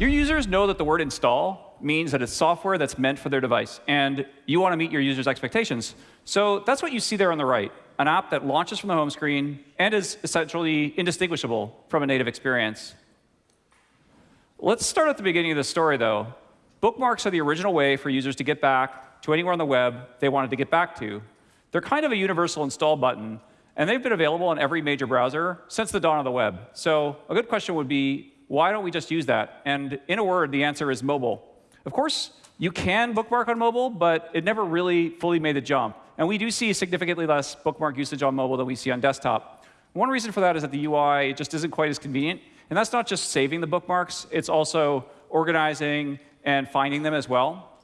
Your users know that the word install means that it's software that's meant for their device, and you want to meet your users' expectations. So that's what you see there on the right, an app that launches from the home screen and is essentially indistinguishable from a native experience. Let's start at the beginning of the story, though. Bookmarks are the original way for users to get back to anywhere on the web they wanted to get back to. They're kind of a universal install button, and they've been available on every major browser since the dawn of the web. So a good question would be, why don't we just use that? And in a word, the answer is mobile. Of course, you can bookmark on mobile, but it never really fully made the jump. And we do see significantly less bookmark usage on mobile than we see on desktop. One reason for that is that the UI just isn't quite as convenient. And that's not just saving the bookmarks, it's also organizing and finding them as well.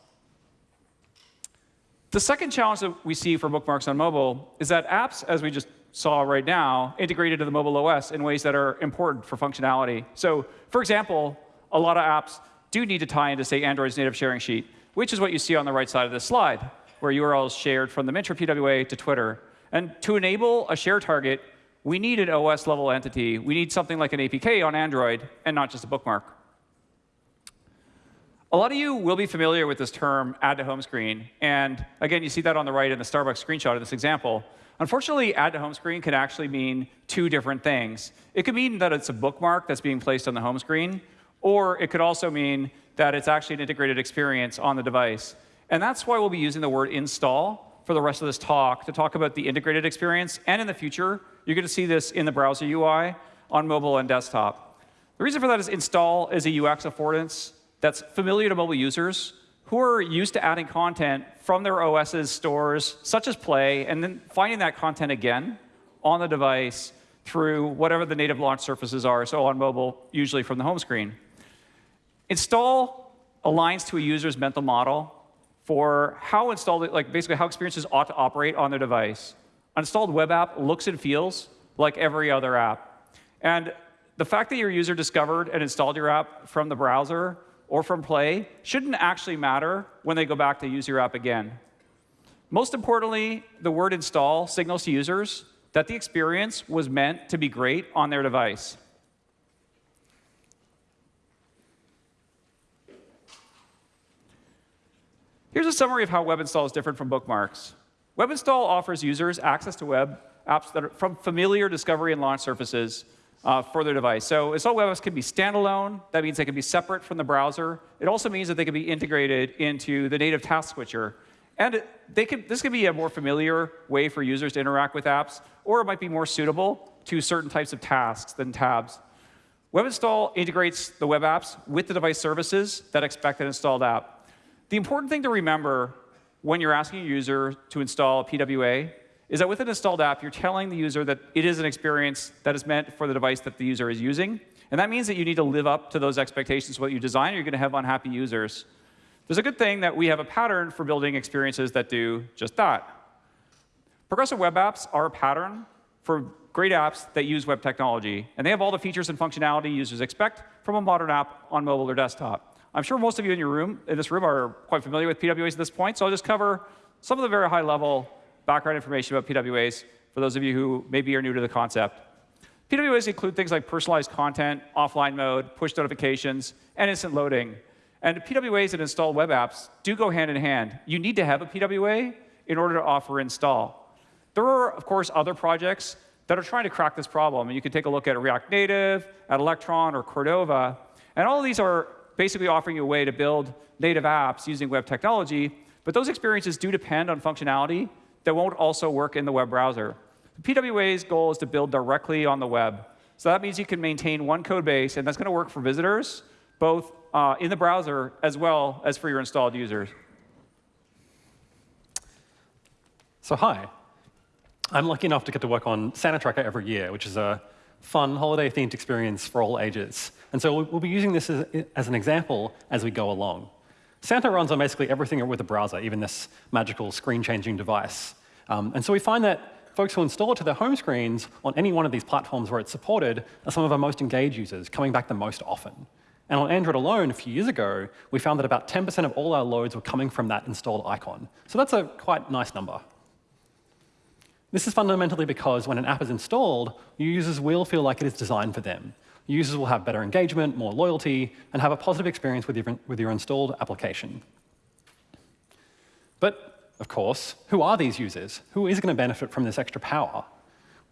The second challenge that we see for bookmarks on mobile is that apps, as we just saw right now, integrated into the mobile OS in ways that are important for functionality. So for example, a lot of apps do need to tie into, say, Android's native sharing sheet, which is what you see on the right side of this slide, where URLs shared from the Myntra PWA to Twitter. And to enable a share target, we need an OS level entity. We need something like an APK on Android and not just a bookmark. A lot of you will be familiar with this term, add to home screen. And again, you see that on the right in the Starbucks screenshot of this example. Unfortunately, add to home screen can actually mean two different things. It could mean that it's a bookmark that's being placed on the home screen, or it could also mean that it's actually an integrated experience on the device. And that's why we'll be using the word install for the rest of this talk to talk about the integrated experience. And in the future, you're going to see this in the browser UI on mobile and desktop. The reason for that is install is a UX affordance that's familiar to mobile users who are used to adding content from their OS's stores, such as Play, and then finding that content again on the device through whatever the native launch surfaces are, so on mobile, usually from the home screen. Install aligns to a user's mental model for how installed, like basically how experiences ought to operate on their device. An installed web app looks and feels like every other app. And the fact that your user discovered and installed your app from the browser or from Play shouldn't actually matter when they go back to use your app again. Most importantly, the word install signals to users that the experience was meant to be great on their device. Here's a summary of how web install is different from bookmarks. Web install offers users access to web apps that are from familiar discovery and launch surfaces uh, for their device. So install web apps can be standalone. That means they can be separate from the browser. It also means that they can be integrated into the native task switcher. And they can, this can be a more familiar way for users to interact with apps, or it might be more suitable to certain types of tasks than tabs. Web install integrates the web apps with the device services that expect an installed app. The important thing to remember when you're asking a user to install a PWA is that with an installed app, you're telling the user that it is an experience that is meant for the device that the user is using. And that means that you need to live up to those expectations what you design, you're going to have unhappy users. There's a good thing that we have a pattern for building experiences that do just that. Progressive web apps are a pattern for great apps that use web technology. And they have all the features and functionality users expect from a modern app on mobile or desktop. I'm sure most of you in your room, in this room, are quite familiar with PWAs at this point, so I'll just cover some of the very high-level background information about PWAs for those of you who maybe are new to the concept. PWAs include things like personalized content, offline mode, push notifications, and instant loading. And PWAs and installed web apps do go hand in hand. You need to have a PWA in order to offer install. There are, of course, other projects that are trying to crack this problem. And you can take a look at React Native, at Electron, or Cordova. And all of these are basically offering you a way to build native apps using web technology, but those experiences do depend on functionality that won't also work in the web browser. The PWA's goal is to build directly on the web. So that means you can maintain one code base, and that's going to work for visitors, both uh, in the browser as well as for your installed users. So hi. I'm lucky enough to get to work on Santa Tracker every year, which is a fun, holiday-themed experience for all ages. And so we'll be using this as, as, an example as we go along. Santa runs on basically everything with a browser, even this magical screen-changing device. Um, and so we find that folks who install it to their home screens on any one of these platforms where it's supported are some of our most engaged users, coming back the most often. And on Android alone, a few years ago, we found that about 10% of all our loads were coming from that installed icon. So that's a quite nice number. This is fundamentally because when an app is installed, users will feel like it is designed for them. Users will have better engagement, more loyalty, and have a positive experience with your, with your installed application. But, of course, who are these users? Who is going to benefit from this extra power?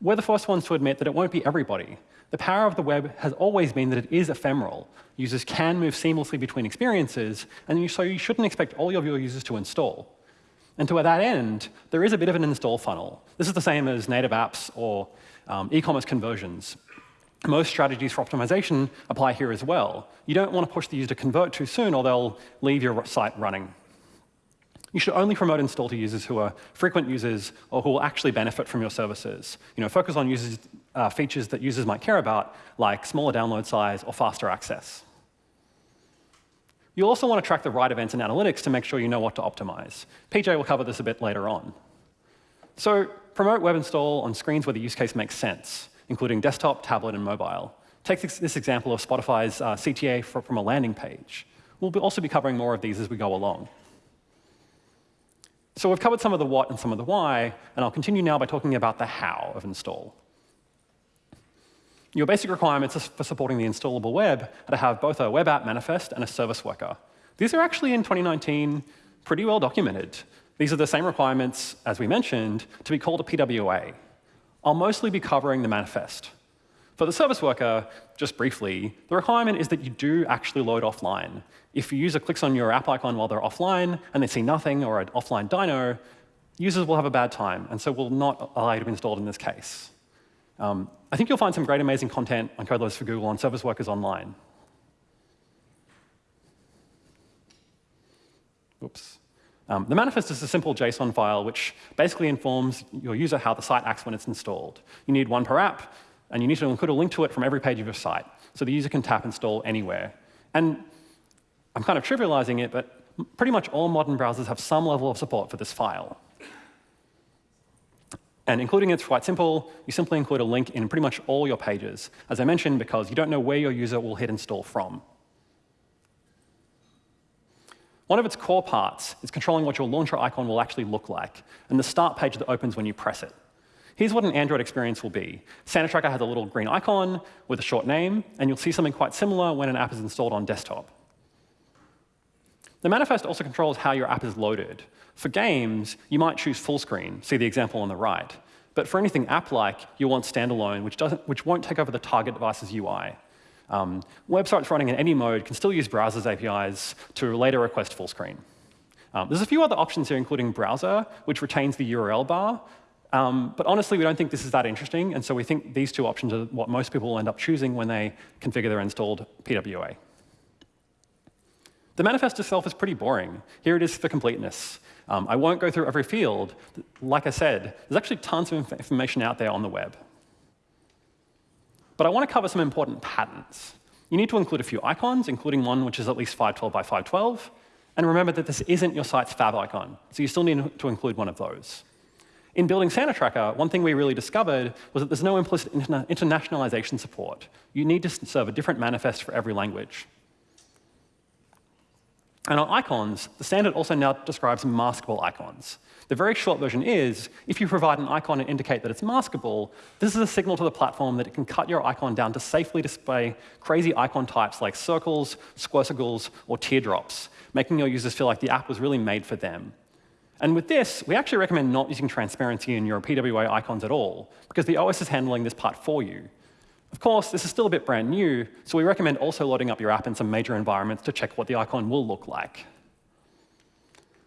We're the first ones to admit that it won't be everybody. The power of the web has always been that it is ephemeral. Users can move seamlessly between experiences, and so you shouldn't expect all of your users to install. And to that end, there is a bit of an install funnel. This is the same as native apps or um, e-commerce conversions. Most strategies for optimization apply here as well. You don't want to push the user to convert too soon, or they'll leave your site running. You should only promote install to users who are frequent users or who will actually benefit from your services. You know, focus on users, uh, features that users might care about, like smaller download size or faster access. You'll also want to track the right events in analytics to make sure you know what to optimize. PJ will cover this a bit later on. So promote web install on screens where the use case makes sense, including desktop, tablet, and mobile. Take this example of Spotify's uh, CTA for, from a landing page. We'll be also be covering more of these as we go along. So we've covered some of the what and some of the why, and I'll continue now by talking about the how of install. Your basic requirements for supporting the installable web are to have both a web app manifest and a service worker. These are actually in 2019 pretty well documented. These are the same requirements, as we mentioned, to be called a PWA. I'll mostly be covering the manifest. For the service worker, just briefly, the requirement is that you do actually load offline. If a user clicks on your app icon while they're offline and they see nothing or an offline dino, users will have a bad time, and so will not allow you to be installed in this case. Um, I think you'll find some great, amazing content on Code Labs for Google on service workers online. Oops. Um, the manifest is a simple JSON file which basically informs your user how the site acts when it's installed. You need one per app, and you need to include a link to it from every page of your site, so the user can tap install anywhere. And I'm kind of trivializing it, but pretty much all modern browsers have some level of support for this file. And including it's quite simple. You simply include a link in pretty much all your pages, as I mentioned, because you don't know where your user will hit install from. One of its core parts is controlling what your launcher icon will actually look like, and the start page that opens when you press it. Here's what an Android experience will be. Santa Tracker has a little green icon with a short name, and you'll see something quite similar when an app is installed on desktop. The manifest also controls how your app is loaded. For games, you might choose full screen, see the example on the right. But for anything app-like, you'll want standalone, which, doesn't, which won't take over the target device's UI. Um, websites running in any mode can still use browser's APIs to later request full screen. Um, there's a few other options here, including browser, which retains the URL bar, um, but honestly, we don't think this is that interesting, and so we think these two options are what most people will end up choosing when they configure their installed PWA. The manifest itself is pretty boring. Here it is for completeness. Um, I won't go through every field. Like I said, there's actually tons of inf information out there on the web. But I want to cover some important patterns. You need to include a few icons, including one which is at least 512 by 512. And remember that this isn't your site's fav icon, so you still need to include one of those. In building Santa Tracker, one thing we really discovered was that there's no implicit interna internationalization support. You need to serve a different manifest for every language. And on icons, the standard also now describes maskable icons. The very short version is, if you provide an icon and indicate that it's maskable, this is a signal to the platform that it can cut your icon down to safely display crazy icon types like circles, squircles, or teardrops, making your users feel like the app was really made for them. And with this, we actually recommend not using transparency in your PWA icons at all, because the OS is handling this part for you. Of course, this is still a bit brand new, so we recommend also loading up your app in some major environments to check what the icon will look like.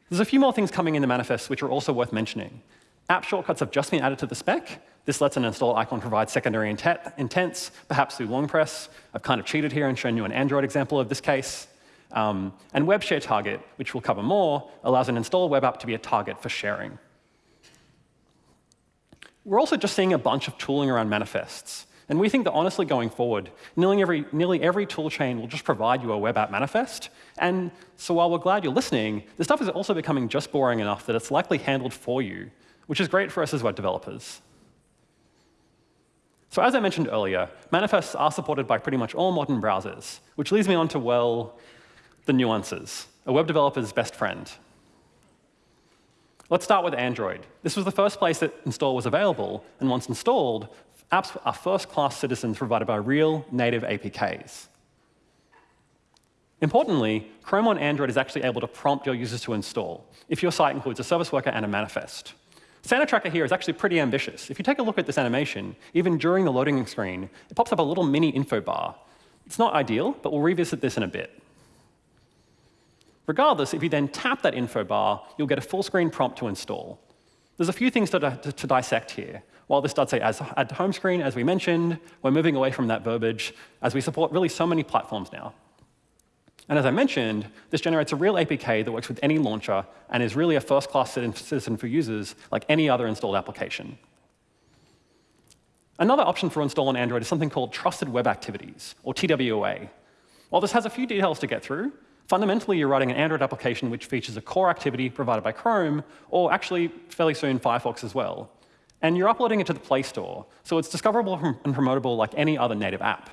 There's a few more things coming in the manifest which are also worth mentioning. App shortcuts have just been added to the spec. This lets an install icon provide secondary intents, perhaps through long press. I've kind of cheated here and shown you an Android example of this case. Um, and web share target, which we'll cover more, allows an install web app to be a target for sharing. We're also just seeing a bunch of tooling around manifests. And we think that honestly going forward, nearly every, nearly every tool chain will just provide you a web app manifest. And so while we're glad you're listening, this stuff is also becoming just boring enough that it's likely handled for you, which is great for us as web developers. So as I mentioned earlier, manifests are supported by pretty much all modern browsers, which leads me on to, well, the nuances, a web developer's best friend. Let's start with Android. This was the first place that install was available, and once installed, Apps are first-class citizens provided by real native APKs. Importantly, Chrome on Android is actually able to prompt your users to install if your site includes a service worker and a manifest. Santa Tracker here is actually pretty ambitious. If you take a look at this animation, even during the loading screen, it pops up a little mini info bar. It's not ideal, but we'll revisit this in a bit. Regardless, if you then tap that info bar, you'll get a full screen prompt to install. There's a few things to, to, to dissect here. While this does say add home screen, as we mentioned, we're moving away from that verbiage as we support really so many platforms now. And as I mentioned, this generates a real APK that works with any launcher and is really a first-class citizen for users like any other installed application. Another option for install on Android is something called Trusted Web Activities, or TWA. While this has a few details to get through, fundamentally you're writing an Android application which features a core activity provided by Chrome, or actually fairly soon Firefox as well. And you're uploading it to the Play Store, so it's discoverable and promotable like any other native app.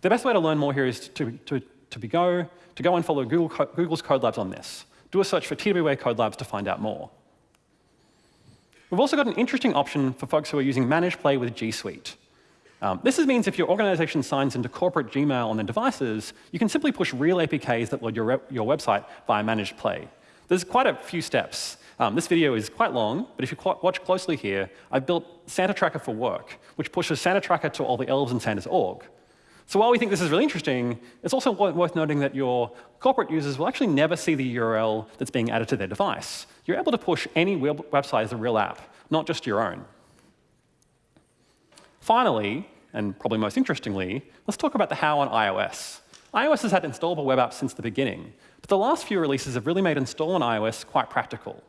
The best way to learn more here is to, to to be go, to go and follow Google, Google's Code Labs on this. Do a search for TWA Code Labs to find out more. We've also got an interesting option for folks who are using Managed Play with G Suite. Um, this means if your organization signs into corporate Gmail on their devices, you can simply push real APKs that load your, your website via Managed Play. There's quite a few steps. Um, this video is quite long, but if you watch closely here, I've built Santa Tracker for Work, which pushes Santa Tracker to all the elves in Santa's org. So while we think this is really interesting, it's also worth noting that your corporate users will actually never see the URL that's being added to their device. You're able to push any web website as a real app, not just your own. Finally, and probably most interestingly, let's talk about the how on iOS. iOS has had installable web apps since the beginning, but the last few releases have really made install on iOS quite practical.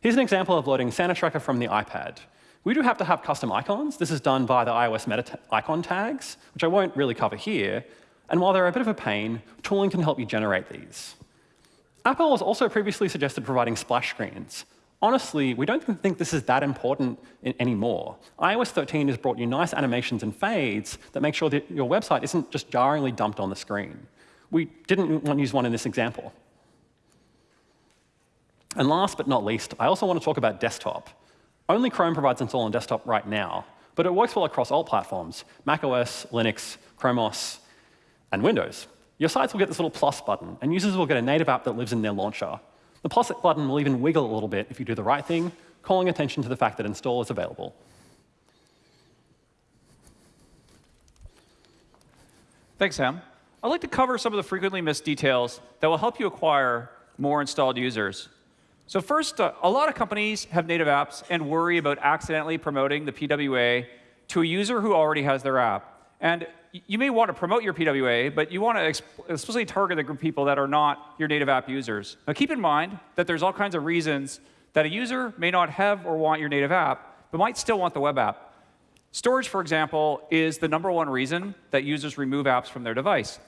Here's an example of loading Santa Tracker from the iPad. We do have to have custom icons. This is done by the iOS meta icon tags, which I won't really cover here. And while they're a bit of a pain, tooling can help you generate these. Apple has also previously suggested providing splash screens. Honestly, we don't think this is that important anymore. iOS 13 has brought you nice animations and fades that make sure that your website isn't just jarringly dumped on the screen. We didn't want to use one in this example. And last but not least, I also want to talk about desktop. Only Chrome provides install on desktop right now, but it works well across all platforms, macOS, Linux, Chrome OS, and Windows. Your sites will get this little plus button, and users will get a native app that lives in their launcher. The plus button will even wiggle a little bit if you do the right thing, calling attention to the fact that install is available. Thanks, Sam. I'd like to cover some of the frequently missed details that will help you acquire more installed users. So first, uh, a lot of companies have native apps and worry about accidentally promoting the PWA to a user who already has their app. And you may want to promote your PWA, but you want to explicitly target the group of people that are not your native app users. Now keep in mind that there's all kinds of reasons that a user may not have or want your native app, but might still want the web app. Storage, for example, is the number one reason that users remove apps from their device.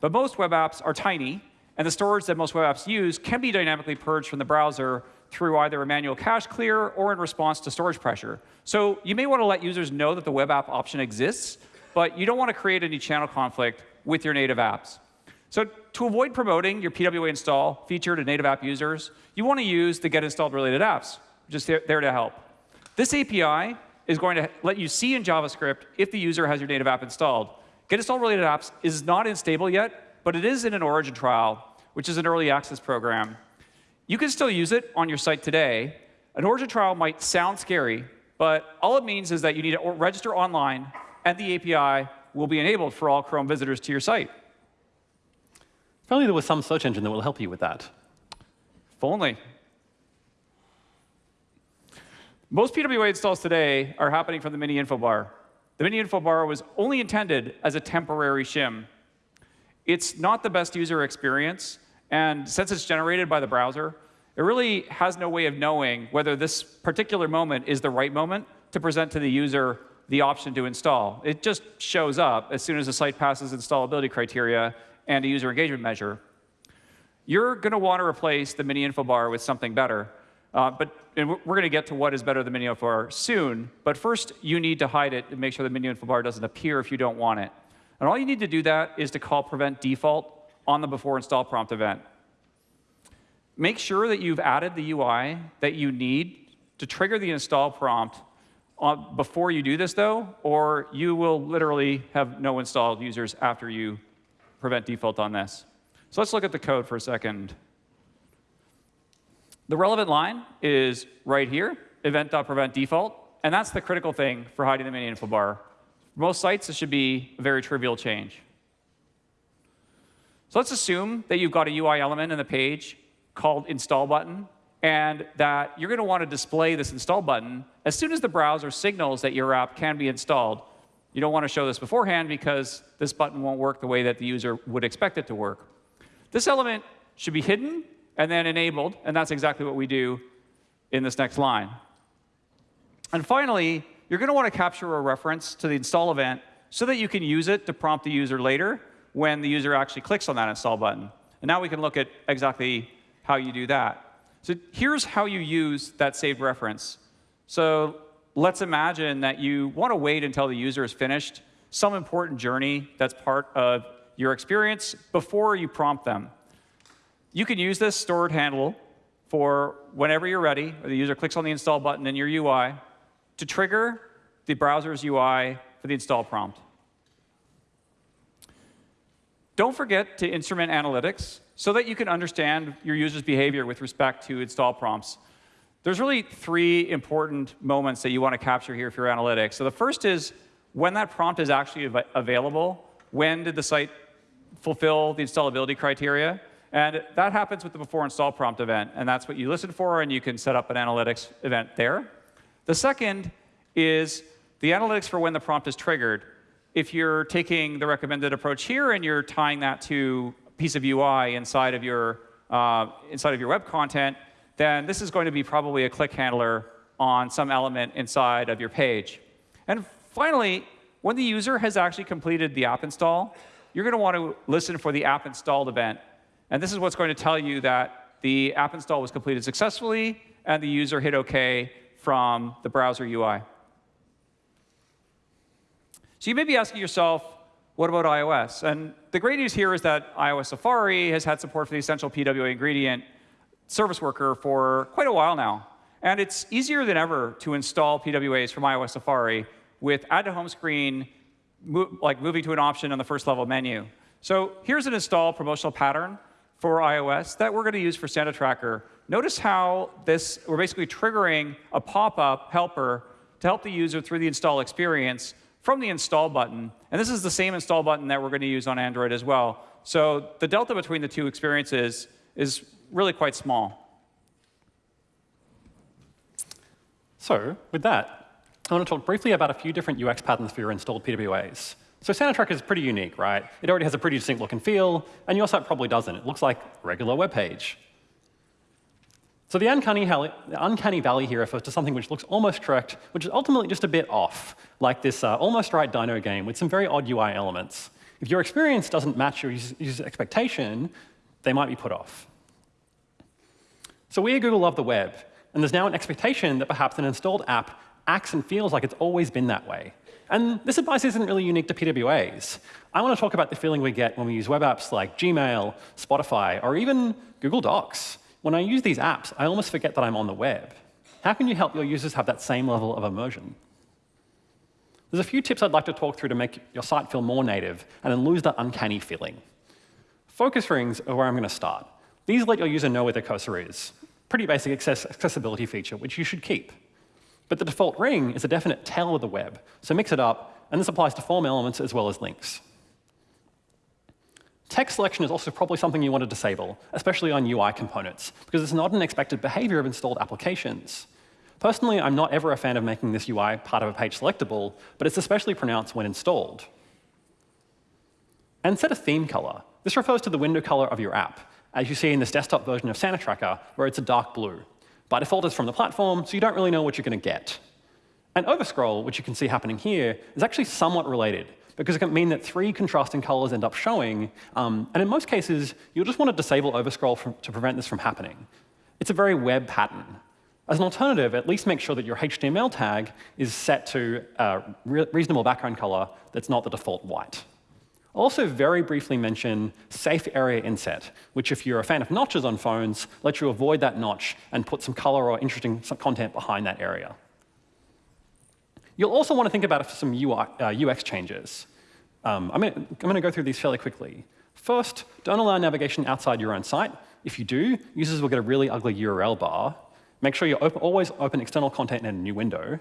But most web apps are tiny, and the storage that most web apps use can be dynamically purged from the browser through either a manual cache clear or in response to storage pressure. So you may want to let users know that the web app option exists, but you don't want to create any channel conflict with your native apps. So to avoid promoting your PWA install feature to native app users, you want to use the get installed related apps, just there to help. This API is going to let you see in JavaScript if the user has your native app installed. Get installed related apps is not in stable yet, but it is in an origin trial, which is an early access program. You can still use it on your site today. An origin trial might sound scary, but all it means is that you need to register online, and the API will be enabled for all Chrome visitors to your site. If only there was some search engine that will help you with that. If only. Most PWA installs today are happening from the mini info bar. The mini info bar was only intended as a temporary shim. It's not the best user experience, and since it's generated by the browser, it really has no way of knowing whether this particular moment is the right moment to present to the user the option to install. It just shows up as soon as the site passes installability criteria and a user engagement measure. You're going to want to replace the mini info bar with something better. Uh, but we're going to get to what is better than mini info bar soon. But first, you need to hide it and make sure the mini info bar doesn't appear if you don't want it. And all you need to do that is to call prevent default on the before install prompt event. Make sure that you've added the UI that you need to trigger the install prompt uh, before you do this, though, or you will literally have no installed users after you prevent default on this. So let's look at the code for a second. The relevant line is right here, event.preventDefault. And that's the critical thing for hiding the mini info bar. For most sites, this should be a very trivial change. So let's assume that you've got a UI element in the page called install button, and that you're going to want to display this install button as soon as the browser signals that your app can be installed. You don't want to show this beforehand because this button won't work the way that the user would expect it to work. This element should be hidden and then enabled, and that's exactly what we do in this next line. And finally, you're going to want to capture a reference to the install event so that you can use it to prompt the user later when the user actually clicks on that install button. And now we can look at exactly how you do that. So here's how you use that saved reference. So let's imagine that you want to wait until the user is finished some important journey that's part of your experience before you prompt them. You can use this stored handle for whenever you're ready, or the user clicks on the install button in your UI, to trigger the browser's UI for the install prompt. Don't forget to instrument analytics so that you can understand your user's behavior with respect to install prompts. There's really three important moments that you want to capture here for your analytics. So the first is when that prompt is actually av available, when did the site fulfill the installability criteria? And that happens with the before install prompt event. And that's what you listen for, and you can set up an analytics event there. The second is the analytics for when the prompt is triggered. If you're taking the recommended approach here and you're tying that to a piece of UI inside of your, uh, inside of your web content, then this is going to be probably a click handler on some element inside of your page. And finally, when the user has actually completed the app install, you're going to want to listen for the app installed event. And this is what's going to tell you that the app install was completed successfully and the user hit OK from the browser UI. So you may be asking yourself, what about iOS? And the great news here is that iOS Safari has had support for the essential PWA ingredient service worker for quite a while now. And it's easier than ever to install PWAs from iOS Safari with add to home screen, like moving to an option on the first level menu. So here's an install promotional pattern for iOS that we're going to use for Santa Tracker. Notice how this, we're basically triggering a pop-up helper to help the user through the install experience from the install button. And this is the same install button that we're going to use on Android as well. So the delta between the two experiences is really quite small. So with that, I want to talk briefly about a few different UX patterns for your installed PWAs. So Santa Tracker is pretty unique, right? It already has a pretty distinct look and feel, and your site probably doesn't. It looks like a regular web page. So the uncanny, the uncanny, valley here refers to something which looks almost correct, which is ultimately just a bit off, like this uh, almost right Dino game with some very odd UI elements. If your experience doesn't match your user's expectation, they might be put off. So we at Google love the web, and there's now an expectation that perhaps an installed app acts and feels like it's always been that way. And this advice isn't really unique to PWAs. I want to talk about the feeling we get when we use web apps like Gmail, Spotify, or even Google Docs. When I use these apps, I almost forget that I'm on the web. How can you help your users have that same level of immersion? There's a few tips I'd like to talk through to make your site feel more native and then lose that uncanny feeling. Focus rings are where I'm going to start. These let your user know where the cursor is. Pretty basic access accessibility feature, which you should keep. But the default ring is a definite tell of the web, so mix it up, and this applies to form elements as well as links. Text selection is also probably something you want to disable, especially on UI components, because it's not an expected behavior of installed applications. Personally, I'm not ever a fan of making this UI part of a page selectable, but it's especially pronounced when installed. And set a theme color. This refers to the window color of your app, as you see in this desktop version of Santa Tracker, where it's a dark blue. By default, it's from the platform, so you don't really know what you're going to get. And overscroll, which you can see happening here, is actually somewhat related, because it can mean that three contrasting colors end up showing. Um, and in most cases, you'll just want to disable overscroll from, to prevent this from happening. It's a very web pattern. As an alternative, at least make sure that your HTML tag is set to a re reasonable background color that's not the default white. I'll also very briefly mention safe area inset, which if you're a fan of notches on phones, lets you avoid that notch and put some color or interesting content behind that area. You'll also want to think about some UI, uh, UX changes. Um, I'm going to go through these fairly quickly. First, don't allow navigation outside your own site. If you do, users will get a really ugly URL bar. Make sure you open, always open external content in a new window.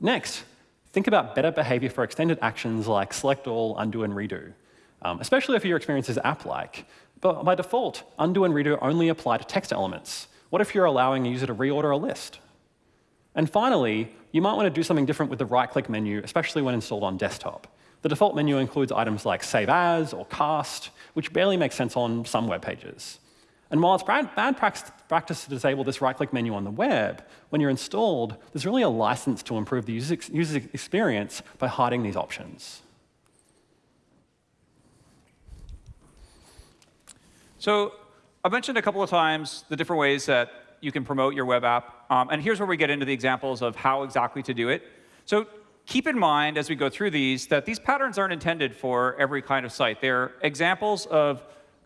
Next, think about better behavior for extended actions like select all, undo, and redo, um, especially if your experience is app-like. But by default, undo and redo only apply to text elements. What if you're allowing a user to reorder a list? And finally, you might want to do something different with the right-click menu, especially when installed on desktop. The default menu includes items like Save As or Cast, which barely make sense on some web pages. And while it's bad practice to disable this right-click menu on the web, when you're installed, there's really a license to improve the user experience by hiding these options. So I mentioned a couple of times the different ways that you can promote your web app. Um, and here's where we get into the examples of how exactly to do it. So keep in mind as we go through these that these patterns aren't intended for every kind of site. They're examples of,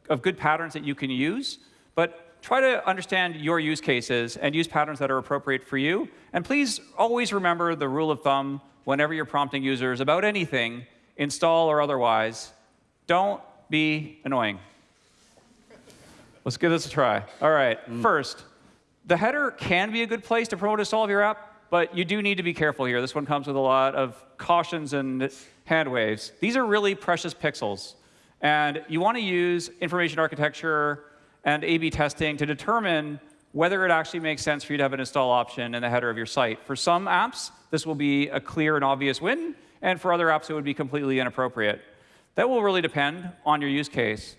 of good patterns that you can use. But try to understand your use cases and use patterns that are appropriate for you. And please always remember the rule of thumb whenever you're prompting users about anything, install or otherwise, don't be annoying. Let's give this a try. All right, mm. first, the header can be a good place to promote install of your app, but you do need to be careful here. This one comes with a lot of cautions and hand waves. These are really precious pixels. And you want to use information architecture and A-B testing to determine whether it actually makes sense for you to have an install option in the header of your site. For some apps, this will be a clear and obvious win, and for other apps, it would be completely inappropriate. That will really depend on your use case.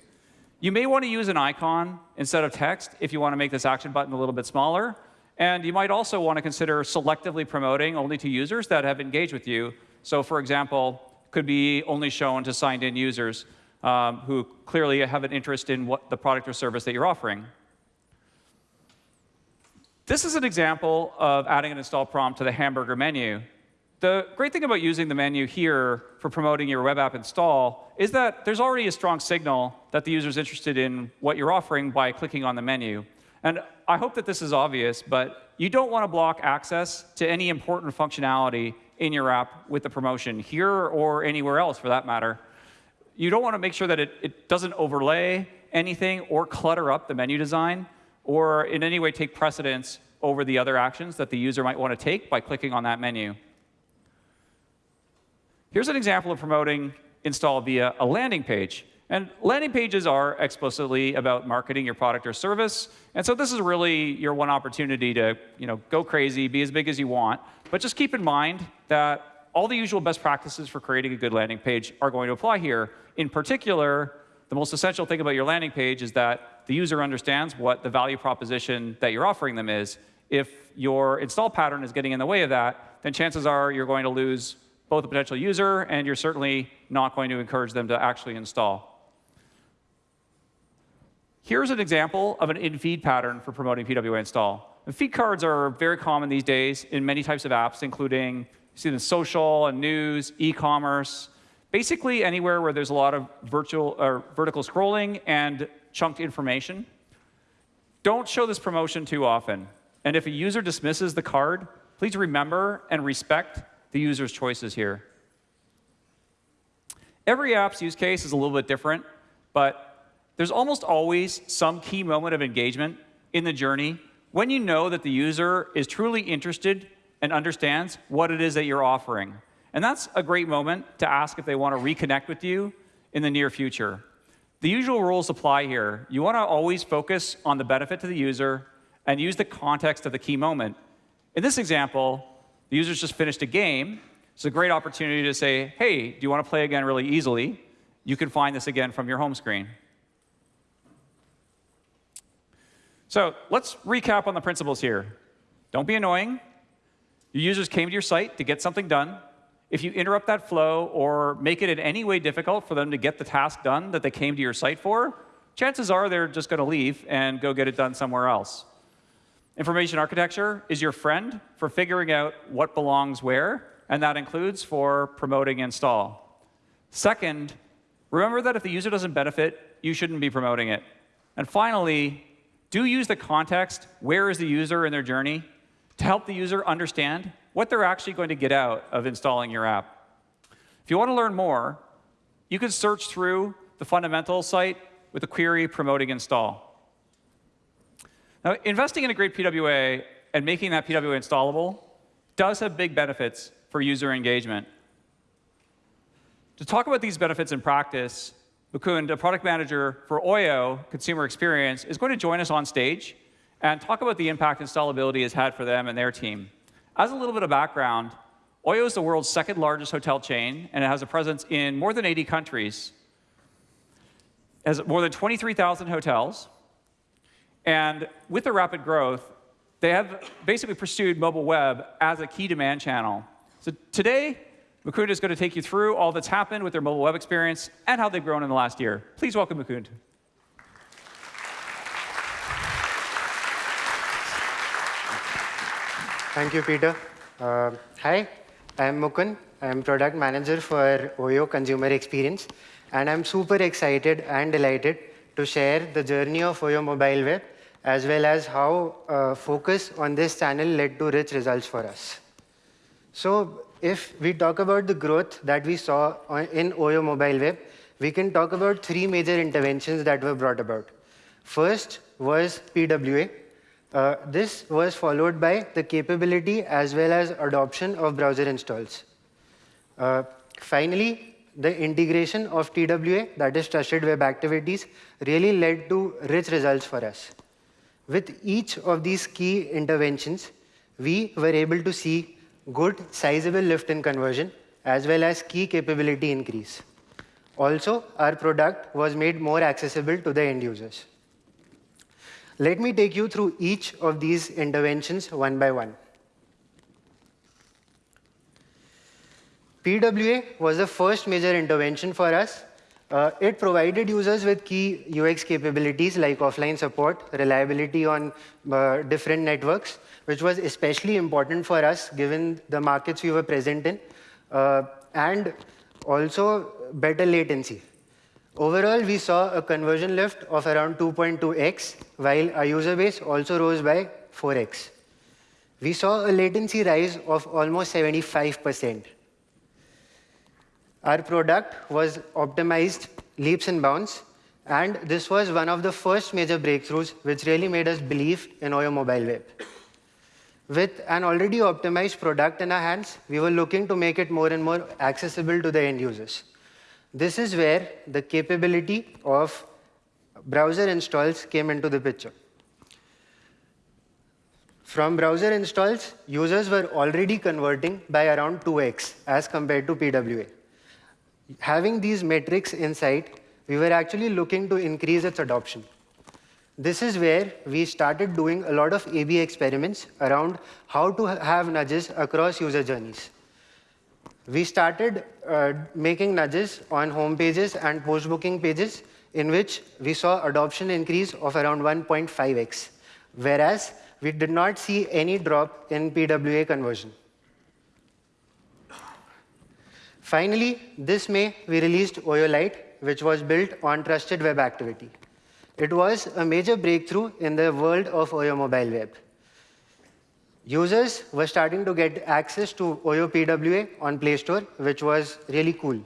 You may want to use an icon instead of text if you want to make this action button a little bit smaller. And you might also want to consider selectively promoting only to users that have engaged with you. So for example, could be only shown to signed in users um, who clearly have an interest in what the product or service that you're offering. This is an example of adding an install prompt to the hamburger menu. The great thing about using the menu here for promoting your web app install is that there's already a strong signal that the user is interested in what you're offering by clicking on the menu. And I hope that this is obvious, but you don't want to block access to any important functionality in your app with the promotion, here or anywhere else for that matter. You don't want to make sure that it, it doesn't overlay anything or clutter up the menu design or in any way take precedence over the other actions that the user might want to take by clicking on that menu. Here's an example of promoting install via a landing page. And landing pages are explicitly about marketing your product or service. And so this is really your one opportunity to you know, go crazy, be as big as you want. But just keep in mind that all the usual best practices for creating a good landing page are going to apply here. In particular, the most essential thing about your landing page is that the user understands what the value proposition that you're offering them is. If your install pattern is getting in the way of that, then chances are you're going to lose both a potential user, and you're certainly not going to encourage them to actually install. Here's an example of an in-feed pattern for promoting PWA install. And feed cards are very common these days in many types of apps, including you see the social and news, e-commerce, basically anywhere where there's a lot of virtual or vertical scrolling and chunked information. Don't show this promotion too often. And if a user dismisses the card, please remember and respect the user's choices here. Every app's use case is a little bit different, but there's almost always some key moment of engagement in the journey when you know that the user is truly interested and understands what it is that you're offering. And that's a great moment to ask if they want to reconnect with you in the near future. The usual rules apply here. You want to always focus on the benefit to the user and use the context of the key moment. In this example, the user's just finished a game. It's a great opportunity to say, hey, do you want to play again really easily? You can find this again from your home screen. So let's recap on the principles here. Don't be annoying. Your users came to your site to get something done. If you interrupt that flow or make it in any way difficult for them to get the task done that they came to your site for, chances are they're just going to leave and go get it done somewhere else. Information architecture is your friend for figuring out what belongs where, and that includes for promoting install. Second, remember that if the user doesn't benefit, you shouldn't be promoting it. And finally, do use the context, where is the user in their journey, to help the user understand what they're actually going to get out of installing your app. If you want to learn more, you can search through the fundamentals site with the query promoting install. Now, investing in a great PWA and making that PWA installable does have big benefits for user engagement. To talk about these benefits in practice, Mukund, a product manager for Oyo Consumer Experience, is going to join us on stage and talk about the impact installability has had for them and their team. As a little bit of background, Oyo is the world's second largest hotel chain, and it has a presence in more than 80 countries. It has more than 23,000 hotels, and with the rapid growth, they have basically pursued mobile web as a key demand channel. So today, Mukund is going to take you through all that's happened with their mobile web experience and how they've grown in the last year. Please welcome Mukund. Thank you, Peter. Uh, hi, I'm Mukund. I'm product manager for Oyo Consumer Experience, and I'm super excited and delighted to share the journey of Oyo Mobile Web as well as how uh, focus on this channel led to rich results for us. So if we talk about the growth that we saw in Oyo Mobile Web, we can talk about three major interventions that were brought about. First was PWA. Uh, this was followed by the capability as well as adoption of browser installs. Uh, finally, the integration of TWA, that is Trusted Web Activities, really led to rich results for us. With each of these key interventions, we were able to see good, sizable lift in conversion, as well as key capability increase. Also, our product was made more accessible to the end users. Let me take you through each of these interventions one by one. PWA was the first major intervention for us uh, it provided users with key UX capabilities like offline support, reliability on uh, different networks, which was especially important for us given the markets we were present in, uh, and also better latency. Overall, we saw a conversion lift of around 2.2x, while our user base also rose by 4x. We saw a latency rise of almost 75%. Our product was optimized leaps and bounds, and this was one of the first major breakthroughs which really made us believe in Oyo Mobile Web. With an already optimized product in our hands, we were looking to make it more and more accessible to the end users. This is where the capability of browser installs came into the picture. From browser installs, users were already converting by around 2x as compared to PWA having these metrics in sight, we were actually looking to increase its adoption. This is where we started doing a lot of A-B experiments around how to have nudges across user journeys. We started uh, making nudges on home pages and post-booking pages in which we saw adoption increase of around 1.5x, whereas we did not see any drop in PWA conversion. Finally, this May, we released Oyo Lite, which was built on trusted web activity. It was a major breakthrough in the world of Oyo mobile web. Users were starting to get access to Oyo PWA on Play Store, which was really cool.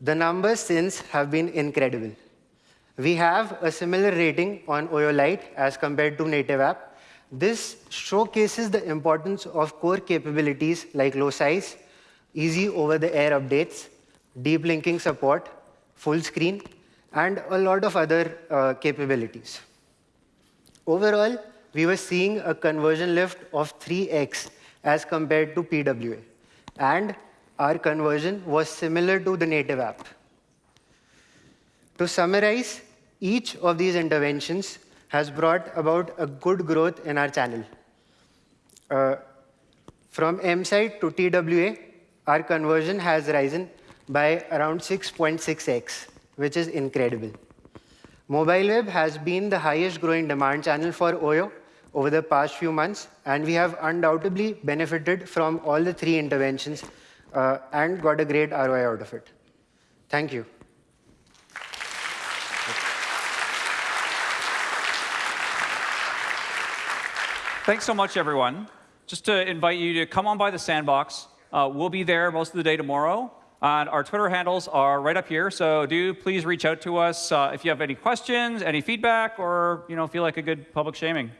The numbers since have been incredible. We have a similar rating on Oyo Lite as compared to native app. This showcases the importance of core capabilities like low size, easy over-the-air updates, deep linking support, full screen, and a lot of other uh, capabilities. Overall, we were seeing a conversion lift of 3x as compared to PWA. And our conversion was similar to the native app. To summarize, each of these interventions has brought about a good growth in our channel. Uh, from M-site to TWA, our conversion has risen by around 6.6x, which is incredible. Mobile web has been the highest growing demand channel for Oyo over the past few months, and we have undoubtedly benefited from all the three interventions uh, and got a great ROI out of it. Thank you. Thanks so much, everyone. just to invite you to come on by the sandbox. Uh, we'll be there most of the day tomorrow. And our Twitter handles are right up here, so do please reach out to us uh, if you have any questions, any feedback, or you know feel like a good public shaming.